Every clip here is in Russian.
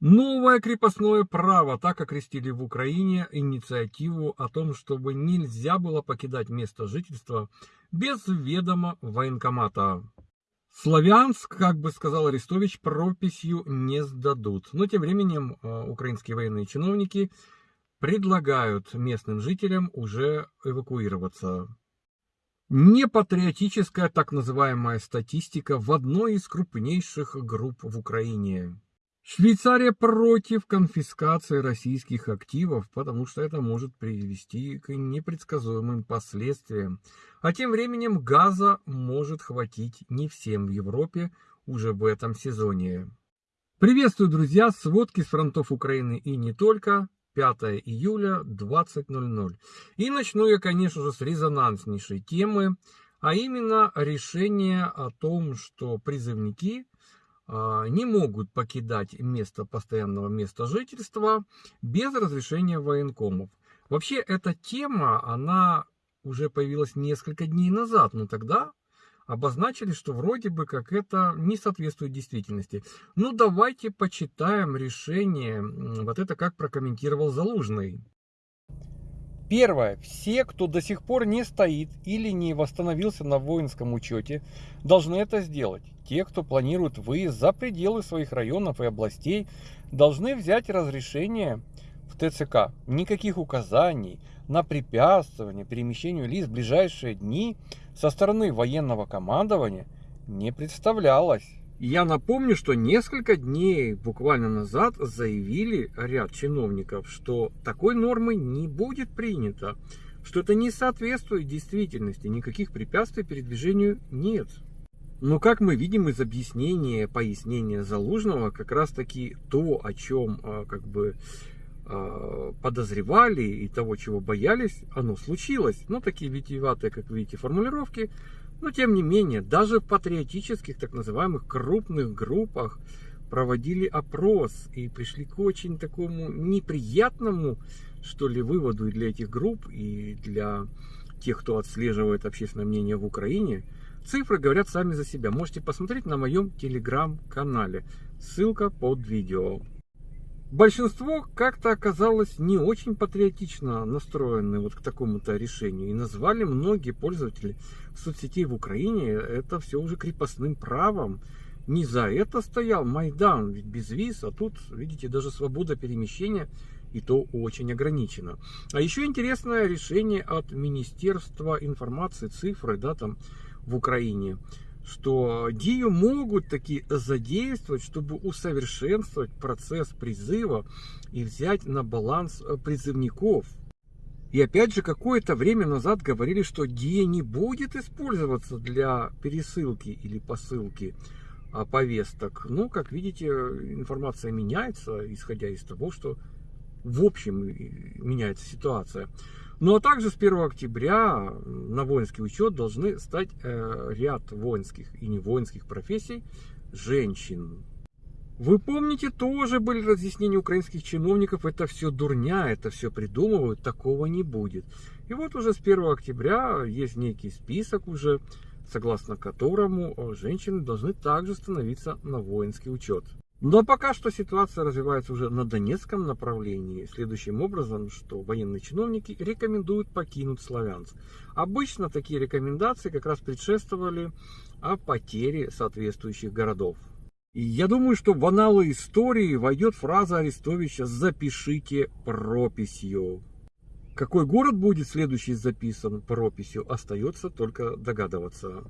Новое крепостное право так окрестили в Украине инициативу о том, чтобы нельзя было покидать место жительства без ведома военкомата. Славянск, как бы сказал Арестович, прописью не сдадут. Но тем временем э, украинские военные чиновники предлагают местным жителям уже эвакуироваться. Непатриотическая так называемая статистика в одной из крупнейших групп в Украине. Швейцария против конфискации российских активов, потому что это может привести к непредсказуемым последствиям. А тем временем газа может хватить не всем в Европе уже в этом сезоне. Приветствую, друзья, сводки с фронтов Украины и не только. 5 июля 20.00. И начну я, конечно же, с резонанснейшей темы, а именно решение о том, что призывники – не могут покидать место постоянного места жительства без разрешения военкомов. Вообще эта тема, она уже появилась несколько дней назад, но тогда обозначили, что вроде бы как это не соответствует действительности. Ну давайте почитаем решение, вот это как прокомментировал Залужный. Первое. Все, кто до сих пор не стоит или не восстановился на воинском учете, должны это сделать. Те, кто планирует выезд за пределы своих районов и областей, должны взять разрешение в ТЦК. Никаких указаний на препятствование перемещению лиц в ближайшие дни со стороны военного командования не представлялось. Я напомню, что несколько дней буквально назад заявили ряд чиновников, что такой нормы не будет принято, что это не соответствует действительности, никаких препятствий передвижению нет. Но как мы видим из объяснения, пояснения Залужного, как раз таки то, о чем а, как бы а, подозревали и того, чего боялись, оно случилось. Ну, такие витиеватые, как видите, формулировки но тем не менее, даже в патриотических так называемых крупных группах проводили опрос и пришли к очень такому неприятному, что ли, выводу и для этих групп, и для тех, кто отслеживает общественное мнение в Украине. Цифры говорят сами за себя. Можете посмотреть на моем телеграм-канале. Ссылка под видео. Большинство как-то оказалось не очень патриотично настроены вот к такому-то решению. И назвали многие пользователи соцсетей в Украине это все уже крепостным правом. Не за это стоял Майдан, ведь без виз, а тут, видите, даже свобода перемещения и то очень ограничена. А еще интересное решение от Министерства информации, цифры, да, там в Украине что ДИЮ могут таки задействовать, чтобы усовершенствовать процесс призыва и взять на баланс э, призывников. И опять же, какое-то время назад говорили, что ДИА не будет использоваться для пересылки или посылки а, повесток. Но, как видите, информация меняется, исходя из того, что в общем меняется ситуация. Ну а также с 1 октября на воинский учет должны стать э, ряд воинских и не воинских профессий женщин. Вы помните, тоже были разъяснения украинских чиновников, это все дурня, это все придумывают, такого не будет. И вот уже с 1 октября есть некий список уже, согласно которому э, женщины должны также становиться на воинский учет. Но пока что ситуация развивается уже на Донецком направлении, следующим образом, что военные чиновники рекомендуют покинуть Славянск. Обычно такие рекомендации как раз предшествовали о потере соответствующих городов. И я думаю, что в аналы истории войдет фраза Арестовича «запишите прописью». Какой город будет следующий записан прописью, остается только догадываться.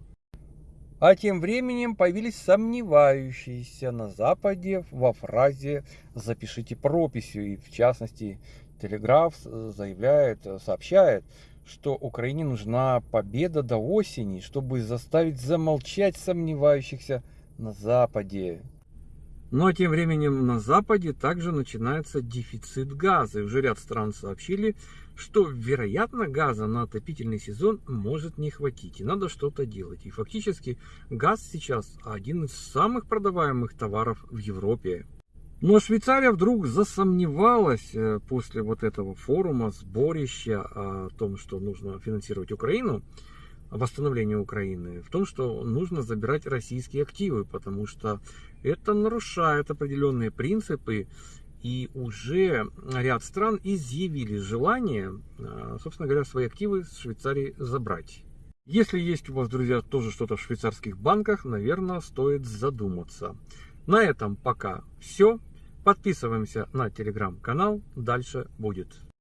А тем временем появились сомневающиеся на Западе во фразе «запишите прописью». И в частности, Телеграф заявляет, сообщает, что Украине нужна победа до осени, чтобы заставить замолчать сомневающихся на Западе. А тем временем на Западе также начинается дефицит газа. И уже ряд стран сообщили, что, вероятно, газа на отопительный сезон может не хватить. И надо что-то делать. И фактически газ сейчас один из самых продаваемых товаров в Европе. Но Швейцария вдруг засомневалась э, после вот этого форума, сборища о том, что нужно финансировать Украину восстановления Украины в том, что нужно забирать российские активы, потому что это нарушает определенные принципы, и уже ряд стран изъявили желание, э, собственно говоря, свои активы с Швейцарии забрать. Если есть у вас, друзья, тоже что-то в швейцарских банках, наверное, стоит задуматься. На этом пока все. Подписываемся на телеграм-канал. Дальше будет.